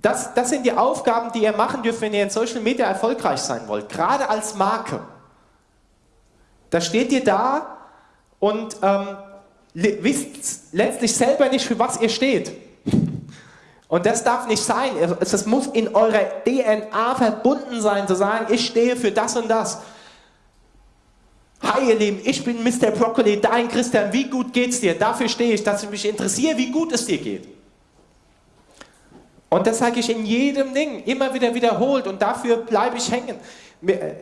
das, das sind die Aufgaben, die ihr machen dürft, wenn ihr in Social Media erfolgreich sein wollt. Gerade als Marke. Da steht ihr da und ähm, wisst letztlich selber nicht, für was ihr steht. Und das darf nicht sein. Es muss in eurer DNA verbunden sein, zu sagen, ich stehe für das und das. Hi ihr Lieben, ich bin Mr. Broccoli, dein Christian, wie gut geht's dir? Dafür stehe ich, dass ich mich interessiere, wie gut es dir geht. Und das sage ich in jedem Ding, immer wieder wiederholt und dafür bleibe ich hängen. Äh,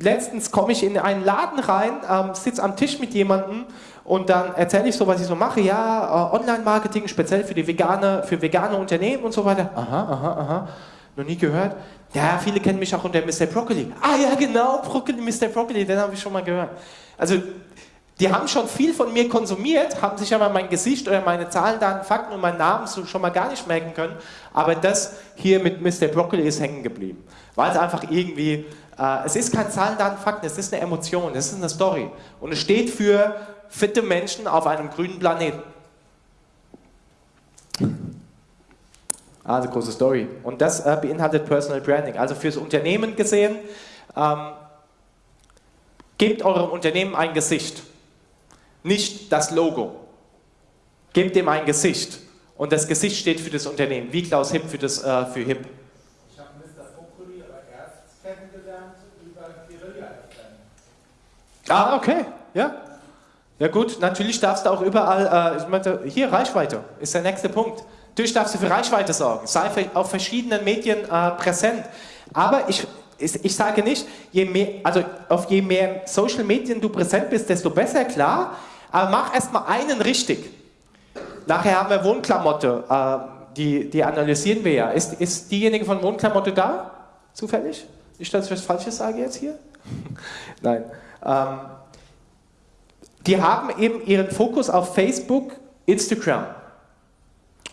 letztens komme ich in einen Laden rein, ähm, sitze am Tisch mit jemandem und dann erzähle ich so, was ich so mache. Ja, äh, Online-Marketing, speziell für die vegane, für vegane Unternehmen und so weiter. Aha, aha, aha. Noch nie gehört? Ja, viele kennen mich auch unter Mr. Broccoli. Ah ja, genau, Broccoli, Mr. Broccoli, den habe ich schon mal gehört. Also, die haben schon viel von mir konsumiert, haben sich aber mein Gesicht oder meine Zahlen, Daten, Fakten und meinen Namen so schon mal gar nicht merken können. Aber das hier mit Mr. Broccoli ist hängen geblieben. Weil es einfach irgendwie, äh, es ist kein Zahlen, Daten, Fakten, es ist eine Emotion, es ist eine Story. Und es steht für fitte Menschen auf einem grünen Planeten. Also große Story. Und das äh, beinhaltet Personal Branding. Also fürs Unternehmen gesehen, ähm, gebt eurem Unternehmen ein Gesicht, nicht das Logo. Gebt dem ein Gesicht. Und das Gesicht steht für das Unternehmen, wie Klaus Hipp für, das, äh, für Hip. Ich habe Mr. Broccoli aber erst kennengelernt über Guerilla. Ah, okay, ja. Ja gut, natürlich darfst du auch überall, äh, ich meinte, hier Reichweite ist der nächste Punkt. Natürlich darfst du für Reichweite sorgen, sei auf verschiedenen Medien äh, präsent. Aber ich, ich, ich, sage nicht, je mehr, also auf je mehr Social Medien du präsent bist, desto besser, klar. Aber mach erstmal einen richtig. Nachher haben wir Wohnklamotte, äh, die, die analysieren wir ja. Ist, ist diejenige von Wohnklamotte da? Zufällig? Nicht, dass ich was Falsches sage jetzt hier? Nein. Ähm, die haben eben ihren Fokus auf Facebook, Instagram.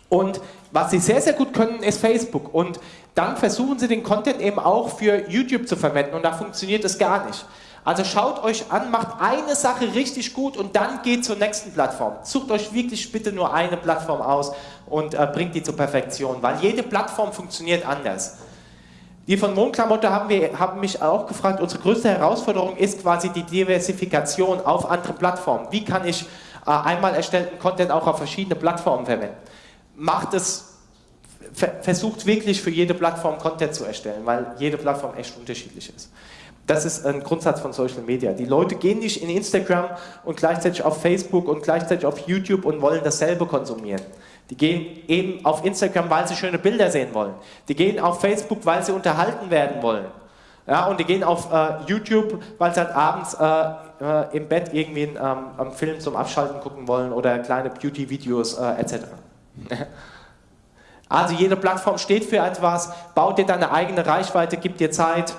Und was sie sehr, sehr gut können, ist Facebook. Und dann versuchen sie den Content eben auch für YouTube zu verwenden und da funktioniert es gar nicht. Also schaut euch an, macht eine Sache richtig gut und dann geht zur nächsten Plattform. Sucht euch wirklich bitte nur eine Plattform aus und äh, bringt die zur Perfektion, weil jede Plattform funktioniert anders. Die von Wohnklamotte haben, wir, haben mich auch gefragt, unsere größte Herausforderung ist quasi die Diversifikation auf andere Plattformen. Wie kann ich äh, einmal erstellten Content auch auf verschiedene Plattformen verwenden? macht es, versucht wirklich für jede Plattform Content zu erstellen, weil jede Plattform echt unterschiedlich ist. Das ist ein Grundsatz von Social Media. Die Leute gehen nicht in Instagram und gleichzeitig auf Facebook und gleichzeitig auf YouTube und wollen dasselbe konsumieren. Die gehen eben auf Instagram, weil sie schöne Bilder sehen wollen. Die gehen auf Facebook, weil sie unterhalten werden wollen. Ja, und die gehen auf äh, YouTube, weil sie halt abends äh, äh, im Bett irgendwie einen, ähm, einen Film zum Abschalten gucken wollen oder kleine Beauty-Videos äh, etc. Also jede Plattform steht für etwas, baut dir deine eigene Reichweite, gib dir Zeit.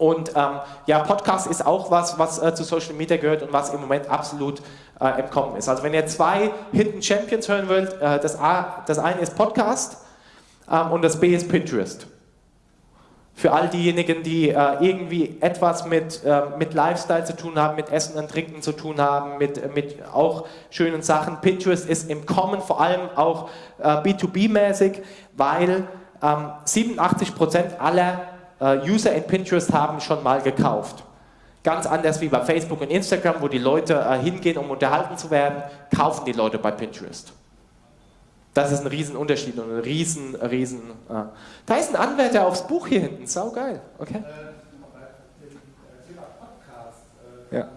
Und ähm, ja, Podcast ist auch was, was äh, zu Social Media gehört und was im Moment absolut äh, im Kommen ist. Also wenn ihr zwei Hidden Champions hören wollt, äh, das, A, das eine ist Podcast ähm, und das B ist Pinterest für all diejenigen, die äh, irgendwie etwas mit, äh, mit Lifestyle zu tun haben, mit Essen und Trinken zu tun haben, mit, mit auch schönen Sachen. Pinterest ist im Kommen, vor allem auch äh, B2B-mäßig, weil ähm, 87% aller äh, User in Pinterest haben schon mal gekauft. Ganz anders wie bei Facebook und Instagram, wo die Leute äh, hingehen, um unterhalten zu werden, kaufen die Leute bei Pinterest. Das ist ein Riesenunterschied und ein riesen, riesen... Äh. Da ist ein Anwärter aufs Buch hier hinten, sau geil, okay? Äh, äh, ja.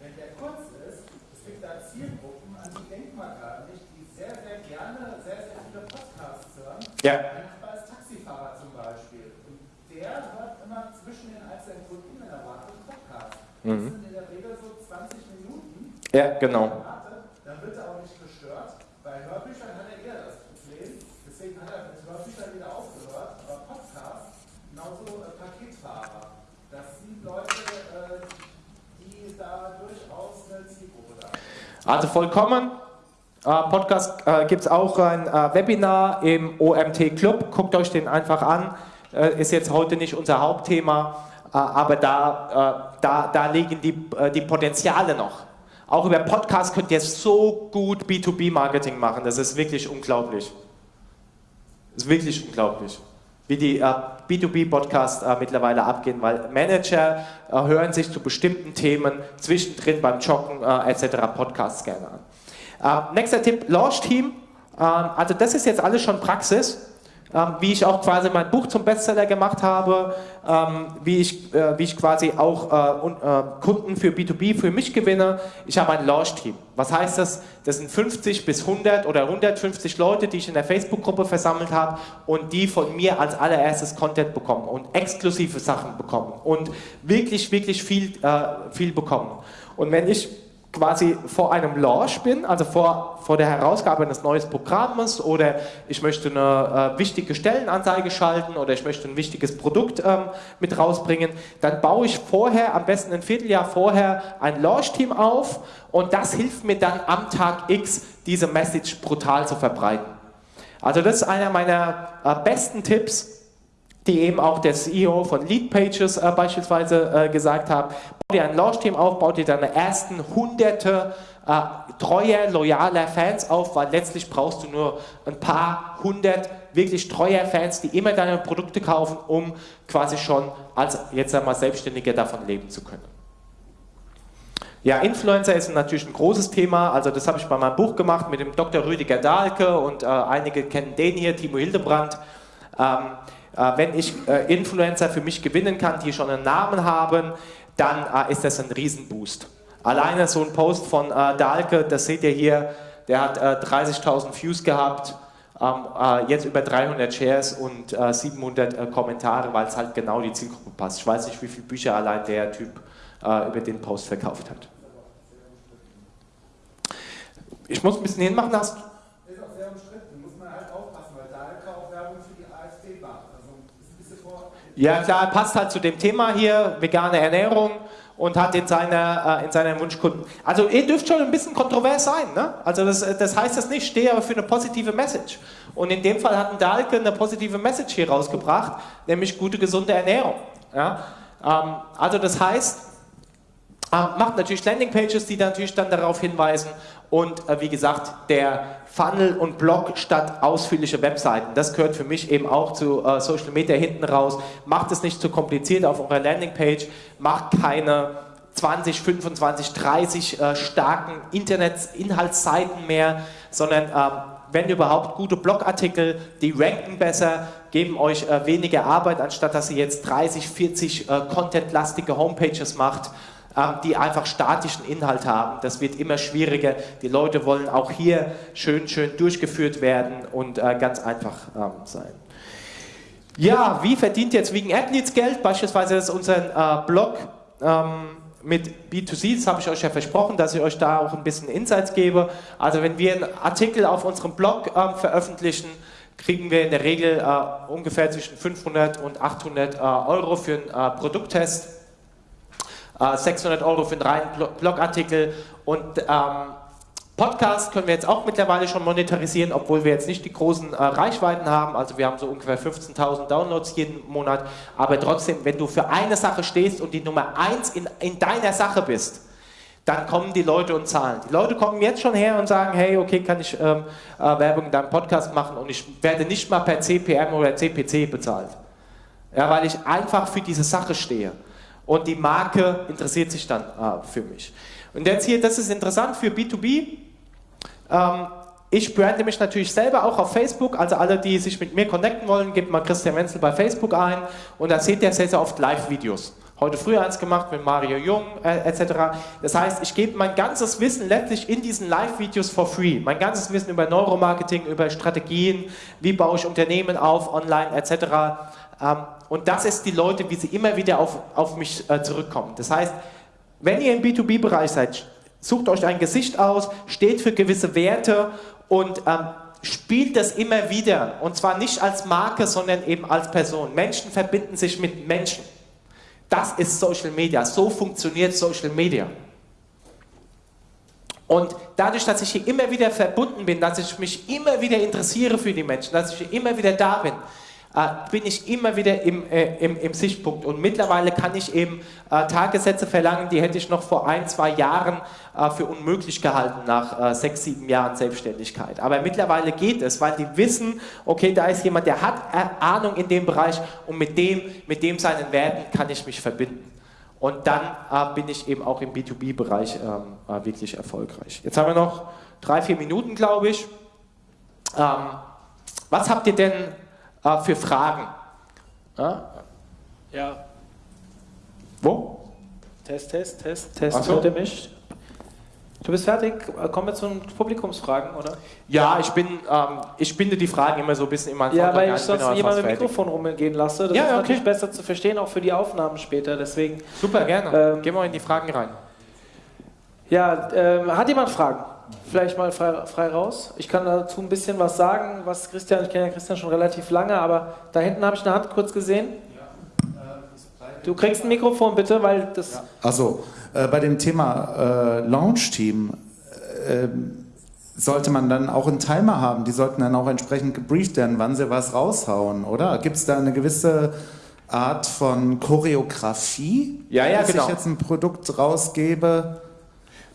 wenn der kurz ist, es gibt da Zielgruppen, an die denkt man gar nicht, die sehr, sehr gerne sehr, sehr viele Podcasts hören. Ja. Ein Nachbar ist Taxifahrer zum Beispiel. Und der hört immer zwischen den einzelnen Kunden, wenn er wartet, einen Podcast. Das mhm. sind in der Regel so 20 Minuten. Ja, genau. Dann wird er auch nicht gestört. Bei Hörbüchern hat er eher das Problem, deswegen hat er mit Hörbüchern wieder aufgehört, aber Podcast, genauso äh, Paketfahrer. Das sind Leute, äh, die da durchaus eine Zielgruppe da Also vollkommen. Äh, Podcast äh, gibt es auch ein äh, Webinar im OMT Club. Guckt euch den einfach an. Äh, ist jetzt heute nicht unser Hauptthema, aber da, da, da liegen die, die Potenziale noch. Auch über Podcast könnt ihr so gut B2B-Marketing machen. Das ist wirklich unglaublich. Das ist wirklich unglaublich, wie die äh, B2B-Podcasts äh, mittlerweile abgehen, weil Manager äh, hören sich zu bestimmten Themen zwischendrin beim Joggen äh, etc. Podcasts gerne an. Äh, nächster Tipp, Launch Team. Ähm, also das ist jetzt alles schon Praxis. Ähm, wie ich auch quasi mein Buch zum Bestseller gemacht habe, ähm, wie, ich, äh, wie ich quasi auch äh, äh, Kunden für B2B für mich gewinne. Ich habe ein Launch-Team. Was heißt das? Das sind 50 bis 100 oder 150 Leute, die ich in der Facebook-Gruppe versammelt habe und die von mir als allererstes Content bekommen und exklusive Sachen bekommen und wirklich, wirklich viel, viel bekommen. Und wenn ich quasi vor einem Launch bin, also vor, vor der Herausgabe eines neuen Programmes oder ich möchte eine äh, wichtige Stellenanzeige schalten oder ich möchte ein wichtiges Produkt ähm, mit rausbringen, dann baue ich vorher, am besten ein Vierteljahr vorher, ein Launch-Team auf und das hilft mir dann am Tag X, diese Message brutal zu verbreiten. Also das ist einer meiner äh, besten Tipps, die eben auch der CEO von Leadpages äh, beispielsweise äh, gesagt hat. Dir ein Launch-Team auf, bau dir deine ersten hunderte äh, treuer, loyaler Fans auf, weil letztlich brauchst du nur ein paar hundert wirklich treuer Fans, die immer deine Produkte kaufen, um quasi schon als jetzt einmal Selbstständiger davon leben zu können. Ja, Influencer ist natürlich ein großes Thema, also das habe ich bei meinem Buch gemacht mit dem Dr. Rüdiger Dahlke und äh, einige kennen den hier, Timo Hildebrand. Ähm, äh, wenn ich äh, Influencer für mich gewinnen kann, die schon einen Namen haben, dann äh, ist das ein Riesenboost. Alleine so ein Post von Dahlke, das seht ihr hier, der hat 30.000 Views gehabt, ähm, jetzt über 300 Shares und 700 Kommentare, weil es halt genau die Zielgruppe passt. Ich weiß nicht, wie viele Bücher allein der Typ über den Post verkauft hat. Ich muss ein bisschen hinmachen, hast Ja klar, passt halt zu dem Thema hier, vegane Ernährung und hat in seiner, äh, in seiner Wunschkunden. Also ihr dürft schon ein bisschen kontrovers sein, ne? Also das, das heißt das nicht, stehe aber für eine positive Message. Und in dem Fall hat ein Dahlke eine positive Message hier rausgebracht, nämlich gute, gesunde Ernährung. Ja? Ähm, also das heißt, äh, macht natürlich Landingpages, die natürlich dann darauf hinweisen und äh, wie gesagt, der Funnel und Blog statt ausführliche Webseiten. Das gehört für mich eben auch zu äh, Social Media hinten raus. Macht es nicht zu kompliziert auf eurer Landingpage, macht keine 20, 25, 30 äh, starken Internet-Inhaltsseiten mehr, sondern ähm, wenn überhaupt gute Blogartikel, die ranken besser, geben euch äh, weniger Arbeit, anstatt dass ihr jetzt 30, 40 äh, contentlastige Homepages macht die einfach statischen Inhalt haben. Das wird immer schwieriger. Die Leute wollen auch hier schön, schön durchgeführt werden und äh, ganz einfach ähm, sein. Ja, wie verdient jetzt Vegan Athletes Geld? Beispielsweise ist unser äh, Blog ähm, mit B2C, das habe ich euch ja versprochen, dass ich euch da auch ein bisschen Insights gebe. Also wenn wir einen Artikel auf unserem Blog äh, veröffentlichen, kriegen wir in der Regel äh, ungefähr zwischen 500 und 800 äh, Euro für einen äh, Produkttest. 600 äh, Euro für einen reinen Blogartikel und ähm, Podcast können wir jetzt auch mittlerweile schon monetarisieren, obwohl wir jetzt nicht die großen äh, Reichweiten haben. Also wir haben so ungefähr 15.000 Downloads jeden Monat. Aber trotzdem, wenn du für eine Sache stehst und die Nummer eins in, in deiner Sache bist, dann kommen die Leute und zahlen. Die Leute kommen jetzt schon her und sagen, hey, okay, kann ich ähm, äh, Werbung in deinem Podcast machen und ich werde nicht mal per CPM oder CPC bezahlt. Ja, weil ich einfach für diese Sache stehe und die Marke interessiert sich dann äh, für mich. Und jetzt hier, das ist interessant für B2B. Ähm, ich brande mich natürlich selber auch auf Facebook, also alle, die sich mit mir connecten wollen, gebt mal Christian Wenzel bei Facebook ein und da seht ihr sehr, sehr oft Live-Videos. Heute früh eins gemacht mit Mario Jung äh, etc. Das heißt, ich gebe mein ganzes Wissen letztlich in diesen Live-Videos for free. Mein ganzes Wissen über Neuromarketing, über Strategien, wie baue ich Unternehmen auf, online etc. Ähm, und das ist die Leute, wie sie immer wieder auf, auf mich äh, zurückkommen. Das heißt, wenn ihr im B2B-Bereich seid, sucht euch ein Gesicht aus, steht für gewisse Werte und ähm, spielt das immer wieder. Und zwar nicht als Marke, sondern eben als Person. Menschen verbinden sich mit Menschen. Das ist Social Media. So funktioniert Social Media. Und dadurch, dass ich hier immer wieder verbunden bin, dass ich mich immer wieder interessiere für die Menschen, dass ich hier immer wieder da bin, bin ich immer wieder im, äh, im, im, Sichtpunkt. Und mittlerweile kann ich eben äh, Tagessätze verlangen, die hätte ich noch vor ein, zwei Jahren äh, für unmöglich gehalten nach äh, sechs, sieben Jahren Selbstständigkeit. Aber mittlerweile geht es, weil die wissen, okay, da ist jemand, der hat äh, Ahnung in dem Bereich und mit dem, mit dem seinen Werten kann ich mich verbinden. Und dann bin ich eben auch im B2B-Bereich ähm, wirklich erfolgreich. Jetzt haben wir noch drei, vier Minuten, glaube ich. Ähm, was habt ihr denn äh, für Fragen. Ja? ja. Wo? Test, Test, Test, Test. So. Hört mich? Du bist fertig? Kommen wir zu den Publikumsfragen, oder? Ja, ich bin, ähm, ich binde die Fragen immer so ein bisschen meinen Ja, weil ich sonst jemand mit Mikrofon rumgehen lasse. Das ja, ist okay. natürlich besser zu verstehen, auch für die Aufnahmen später. Deswegen. Super, gerne. Ähm, Gehen wir in die Fragen rein. Ja, ähm, hat jemand Fragen? Vielleicht mal frei, frei, raus. Ich kann dazu ein bisschen was sagen, was Christian, ich kenne ja Christian schon relativ lange, aber da hinten habe ich eine Hand kurz gesehen. Du kriegst ein Mikrofon bitte, weil das. Ja. Achso, äh, bei dem Thema äh, Launch-Team äh, sollte man dann auch einen Timer haben. Die sollten dann auch entsprechend gebrieft werden, wann sie was raushauen, oder? Gibt es da eine gewisse Art von Choreografie, ja, ja, dass genau. ich jetzt ein Produkt rausgebe?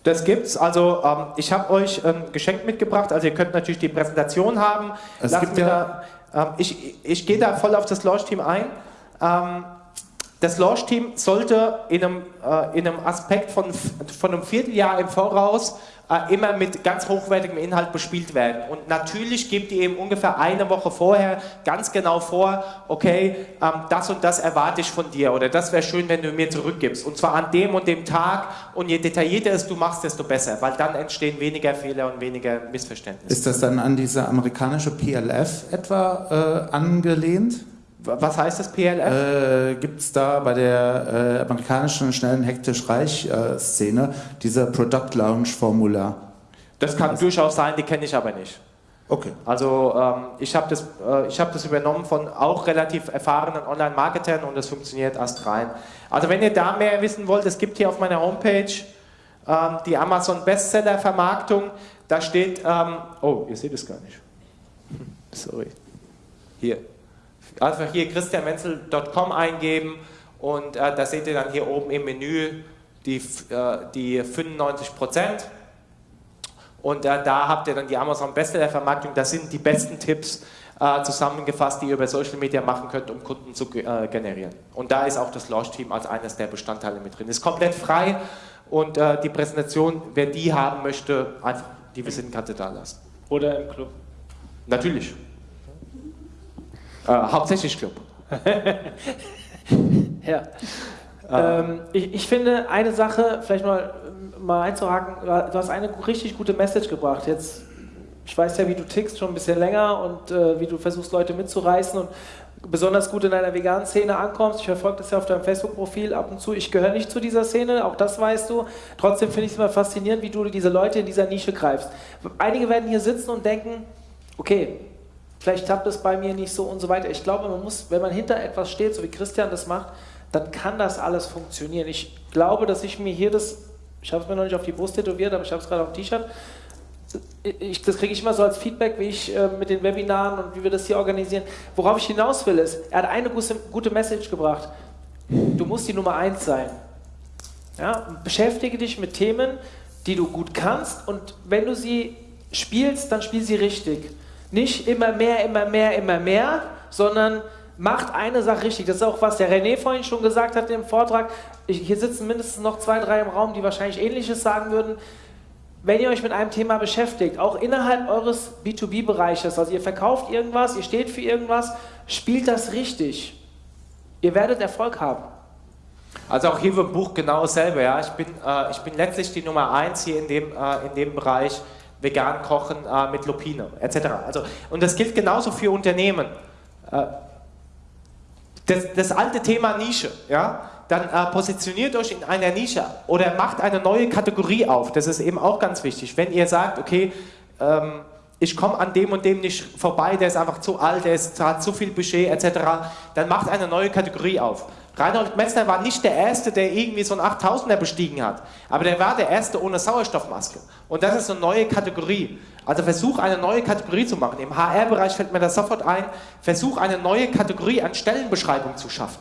Das gibt's. Also ähm, ich habe euch ein ähm, Geschenk mitgebracht. Also ihr könnt natürlich die Präsentation haben. Es gibt ja da, ähm, ich ich gehe da voll auf das Launch-Team ein. Ähm, das Launch-Team sollte in einem, äh, in einem Aspekt von, von einem Vierteljahr im Voraus immer mit ganz hochwertigem Inhalt bespielt werden. Und natürlich gebt ihr eben ungefähr eine Woche vorher ganz genau vor, okay, ähm, das und das erwarte ich von dir oder das wäre schön, wenn du mir zurückgibst. Und zwar an dem und dem Tag und je detaillierter es du machst, desto besser, weil dann entstehen weniger Fehler und weniger Missverständnisse. Ist das dann an diese amerikanische PLF etwa äh, angelehnt? Was heißt das PLF? Äh, Gibt es da bei der äh, amerikanischen schnellen hektisch-reich-Szene äh, diese Product Launch-Formular? Das kann also, durchaus sein, die kenne ich aber nicht. Okay. Also ähm, ich habe das, äh, hab das übernommen von auch relativ erfahrenen Online-Marketern und das funktioniert erst rein. Also wenn ihr da mehr wissen wollt, es gibt hier auf meiner Homepage ähm, die Amazon Bestseller-Vermarktung. Da steht, ähm, oh, ihr seht es gar nicht. Sorry. Hier einfach hier christianmenzel.com eingeben und äh, da seht ihr dann hier oben im Menü die, äh, die 95 Prozent. Und äh, da habt ihr dann die Amazon Bestseller Vermarktung. Das sind die besten Tipps äh, zusammengefasst, die ihr über Social Media machen könnt, um Kunden zu äh, generieren. Und da ist auch das Launch Team als eines der Bestandteile mit drin. Ist komplett frei und äh, die Präsentation, wer die haben möchte, einfach die Visitenkarte da lassen. Oder im Club. Natürlich. Äh, hauptsächlich Club. ja. Ähm, ich, ich, finde eine Sache, vielleicht mal, mal einzuhaken, du hast eine richtig gute Message gebracht. Jetzt, ich weiß ja, wie du tickst schon ein bisschen länger und äh, wie du versuchst, Leute mitzureißen und besonders gut in einer veganen Szene ankommst. Ich verfolge das ja auf deinem Facebook-Profil ab und zu. Ich gehöre nicht zu dieser Szene, auch das weißt du. Trotzdem finde ich es immer faszinierend, wie du diese Leute in dieser Nische greifst. Einige werden hier sitzen und denken, okay, vielleicht klappt es bei mir nicht so und so weiter. Ich glaube, man muss, wenn man hinter etwas steht, so wie Christian das macht, dann kann das alles funktionieren. Ich glaube, dass ich mir hier das, ich habe es mir noch nicht auf die Brust tätowiert, aber ich habe es gerade auf dem T-Shirt, das kriege ich immer so als Feedback, wie ich äh, mit den Webinaren und wie wir das hier organisieren. Worauf ich hinaus will, ist, er hat eine gute, gute Message gebracht. Du musst die Nummer eins sein. Ja? Beschäftige dich mit Themen, die du gut kannst und wenn du sie spielst, dann spiel sie richtig. Nicht immer mehr, immer mehr, immer mehr, sondern macht eine Sache richtig. Das ist auch, was der René vorhin schon gesagt hat im Vortrag. Ich, hier sitzen mindestens noch zwei, drei im Raum, die wahrscheinlich Ähnliches sagen würden. Wenn ihr euch mit einem Thema beschäftigt, auch innerhalb eures B2B-Bereiches, also ihr verkauft irgendwas, ihr steht für irgendwas, spielt das richtig. Ihr werdet Erfolg haben. Also auch hier im Buch genau dasselbe. Ja. Ich, bin, äh, ich bin letztlich die Nummer eins hier in dem, äh, in dem Bereich vegan kochen äh, mit Lupine etc. Also, und das gilt genauso für Unternehmen. Äh, das, das, alte Thema Nische, ja, dann äh, positioniert euch in einer Nische oder macht eine neue Kategorie auf. Das ist eben auch ganz wichtig. Wenn ihr sagt, okay, ähm, ich komme an dem und dem nicht vorbei, der ist einfach zu alt, der ist, hat zu viel Budget etc., dann macht eine neue Kategorie auf. Reinhold Messner war nicht der Erste, der irgendwie so einen 8000er bestiegen hat, aber der war der Erste ohne Sauerstoffmaske. Und das ist eine neue Kategorie. Also versuch eine neue Kategorie zu machen. Im HR-Bereich fällt mir das sofort ein, versuch eine neue Kategorie an Stellenbeschreibung zu schaffen.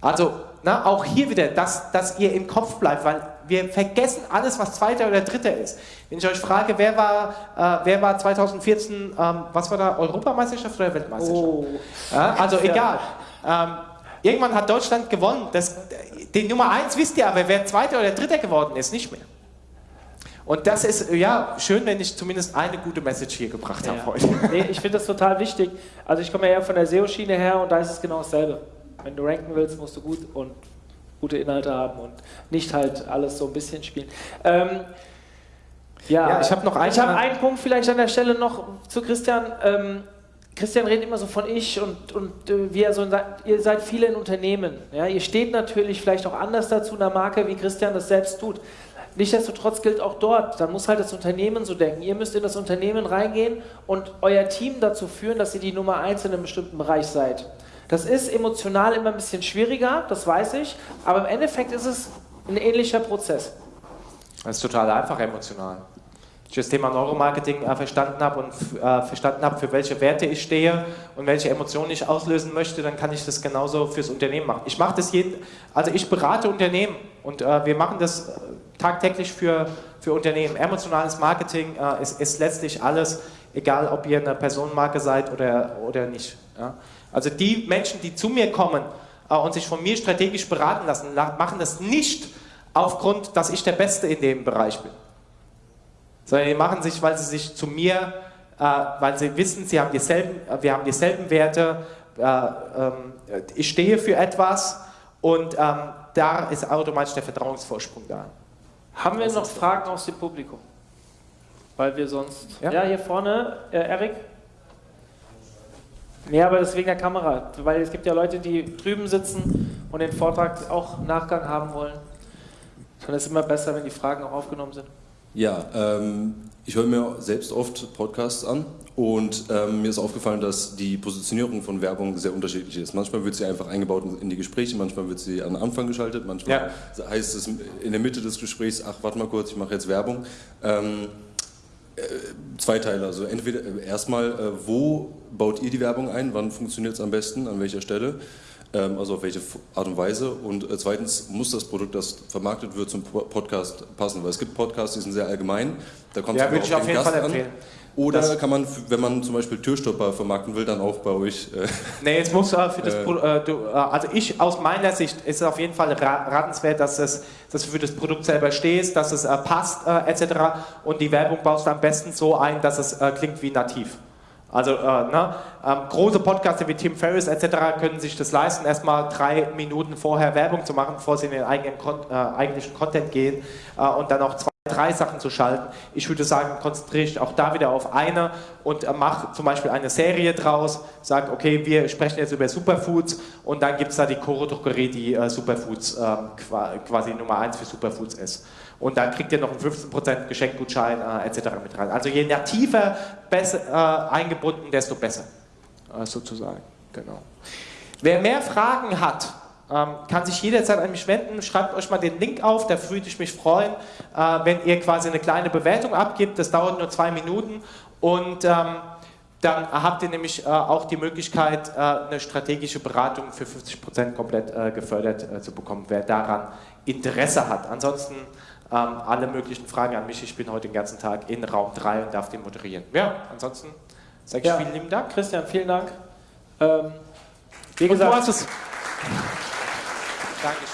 Also na, auch hier wieder, dass, dass ihr im Kopf bleibt, weil wir vergessen alles, was zweiter oder dritter ist. Wenn ich euch frage, wer war, äh, wer war 2014, ähm, was war da, Europameisterschaft oder Weltmeisterschaft? Oh. Ja, also egal. Ähm, Irgendwann hat Deutschland gewonnen. Das, den Nummer 1 wisst ihr aber, wer Zweiter oder Dritter geworden ist, nicht mehr. Und das ist ja schön, wenn ich zumindest eine gute Message hier gebracht habe heute. Nee, ich finde das total wichtig. Also ich komme ja von der SEO-Schiene her und da ist es genau dasselbe. Wenn du ranken willst, musst du gut und gute Inhalte haben und nicht halt alles so ein bisschen spielen. Ähm, ja, ja, ich habe noch einen, ich hab einen Punkt vielleicht an der Stelle noch zu Christian. Ähm, Christian redet immer so von ich und, und äh, wir so, ihr seid viele in Unternehmen. Ja? Ihr steht natürlich vielleicht auch anders dazu in der Marke, wie Christian das selbst tut. Nichtsdestotrotz gilt auch dort, dann muss halt das Unternehmen so denken. Ihr müsst in das Unternehmen reingehen und euer Team dazu führen, dass ihr die Nummer eins in einem bestimmten Bereich seid. Das ist emotional immer ein bisschen schwieriger, das weiß ich, aber im Endeffekt ist es ein ähnlicher Prozess. Das ist total einfach emotional. Ich das Thema Neuromarketing äh, verstanden habe und äh, verstanden habe, für welche Werte ich stehe und welche Emotionen ich auslösen möchte, dann kann ich das genauso fürs Unternehmen machen. Ich mache das jeden, also ich berate Unternehmen und äh, wir machen das tagtäglich für, für Unternehmen. Emotionales Marketing ist, ist letztlich alles, egal ob ihr eine Personenmarke seid oder, oder nicht. Ja? Also die Menschen, die zu mir kommen und sich von mir strategisch beraten lassen, machen das nicht aufgrund, dass ich der Beste in dem Bereich bin. Sondern die machen sich, weil sie sich zu mir, äh, weil sie wissen, sie haben dieselben, äh, wir haben dieselben Werte, äh, ähm, ich stehe für etwas und ähm, da ist automatisch der Vertrauensvorsprung da. Haben wir noch Fragen aus dem Publikum? Weil wir sonst... Ja, ja hier vorne, äh, Erik? Nee, aber das wegen der Kamera, weil es gibt ja Leute, die drüben sitzen und den Vortrag auch Nachgang haben wollen. Dann ist es immer besser, wenn die Fragen auch aufgenommen sind. Ja, ähm, ich höre mir selbst oft Podcasts an und ähm, mir ist aufgefallen, dass die Positionierung von Werbung sehr unterschiedlich ist. Manchmal wird sie einfach eingebaut in die Gespräche, manchmal wird sie an Anfang geschaltet, manchmal ja. heißt es in der Mitte des Gesprächs, ach, warte mal kurz, ich mache jetzt Werbung. Ähm, äh, zwei Teile, also entweder äh, erstmal, äh, wo baut ihr die Werbung ein, wann funktioniert es am besten, an welcher Stelle, also auf welche Art und Weise und zweitens muss das Produkt, das vermarktet wird, zum Podcast passen, weil es gibt Podcasts, die sind sehr allgemein, da kommt ja, es auf, auf den Gast an. Oder das kann man, wenn man zum Beispiel Türstopper vermarkten will, dann auch bei euch. Äh, nee, es muss äh, für das äh, äh, du, äh, also ich aus meiner Sicht ist es auf jeden Fall ratenswert, dass es dass du für das Produkt selber stehst, dass es äh, passt etc. Und die Werbung baust du am besten so ein, dass es klingt wie nativ. Also ne, ähm, große Podcaster wie Tim Ferriss etc. können sich das leisten, erstmal drei Minuten vorher Werbung zu machen, bevor sie in den eigenen, eigentlichen Content gehen und dann auch zwei drei Sachen zu schalten. Ich würde sagen, konzentriere dich auch da wieder auf eine und äh, mach zum Beispiel eine Serie draus, sag, okay, wir sprechen jetzt über Superfoods und dann gibt es da die Coro Drogerie, die äh, Superfoods ähm, quasi Nummer 1 für Superfoods ist. Und dann kriegt ihr noch einen 15% Geschenkgutschein äh, etc. mit rein. Also je nativer besser, äh, eingebunden, desto besser, äh, sozusagen. Genau. Wer mehr Fragen hat, ähm, kann sich jederzeit an mich wenden. Schreibt euch mal den Link auf, da würde ich mich freuen, äh, wenn ihr quasi eine kleine Bewertung abgibt. Das dauert nur zwei Minuten und ähm, dann habt ihr nämlich äh, auch die Möglichkeit, äh, eine strategische Beratung für 50% komplett äh, gefördert äh, zu bekommen, wer daran Interesse hat. Ansonsten ähm, alle möglichen Fragen an mich. Ich bin heute den ganzen Tag in Raum 3 und darf den moderieren. Ja, ansonsten sage ich ja. vielen lieben Dank. Christian, vielen Dank. Ähm, wie gesagt, Dankeschön. Danke.